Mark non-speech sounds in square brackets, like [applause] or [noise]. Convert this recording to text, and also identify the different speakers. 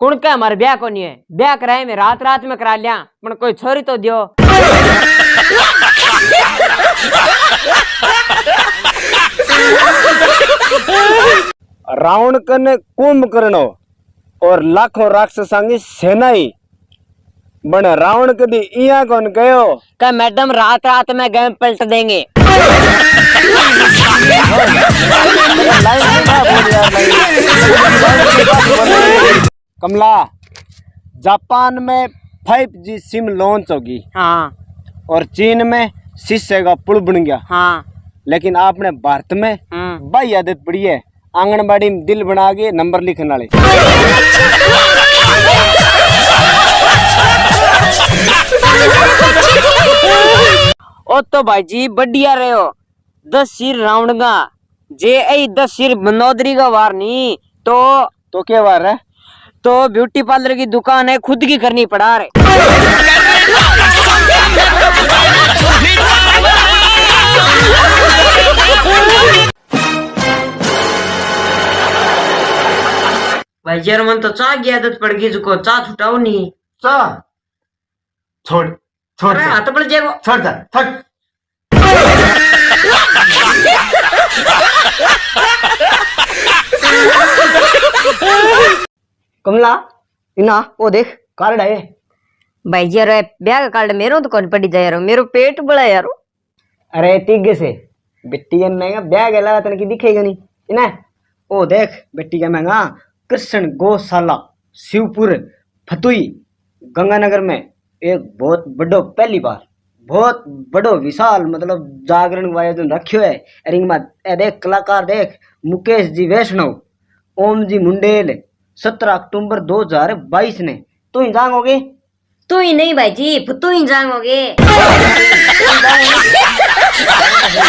Speaker 1: कुण के हमारे ब्याह को नहीं है? ब्याह कराए में रात रात में करा लिया पण कोई छोरी तो दियो।
Speaker 2: रावण कने कुंभकर्ण और लाखों राक्षसांगी सेना ही बन रावण कदी इया कौन गयो
Speaker 1: का मैडम रात रात में गए पलट देंगे।
Speaker 2: कमला जापान में फाइव जी सिम लॉन्च होगी।
Speaker 1: हाँ।
Speaker 2: और चीन में शीशे का पुल बन गया।
Speaker 1: हाँ।
Speaker 2: लेकिन आपने भारत में
Speaker 1: हम्म।
Speaker 2: बाई आदत पड़ी है। आंगनबाड़ी में दिल बना के नंबर लिखने वाले।
Speaker 1: ओ तो भाई जी बढ़िया रहे। हो दस सिर रावणगा जे ऐ दस सिर बनोदरी का वार नहीं तो
Speaker 2: तो क्या बार है?
Speaker 1: तो ब्यूटी पार्लर की दुकान है खुद की करनी पड़ा रहे भाई यार मन तो चाह की आदत पड़ गई जुको चाह छुटाओ नहीं।
Speaker 2: चा छोड़ छोड़
Speaker 1: अरे हाथ पड़ जाएगा
Speaker 2: छोड़ जा छोड़। कमला इना वो देख कार्ड है।
Speaker 1: भाई यार ब्याह का कार्ड मेरो तो कौन पड़ी जाए यार मेरो पेट बड़ा यार।
Speaker 2: अरे टिगे से। बिट्टी के महँगा ब्याह के अलावा तनकी दिखेगा नहीं। इना ओ देख बिट्टी का महँगा कृष्ण गौशाला शिवपुर फतुई गंगानगर में एक बहुत बड़ो पहली बार बहुत बड़ो विशाल मतलब जागरण आयोजन रखियो है। रिंग में ए देख कलाकार देख मुकेश जी वैष्णव ओम जी मुंडेल सत्रह अक्टूबर 2022 ने। तू ही जाओगे
Speaker 1: तू ही नहीं भाई जी तू ही जाओगे [laughs]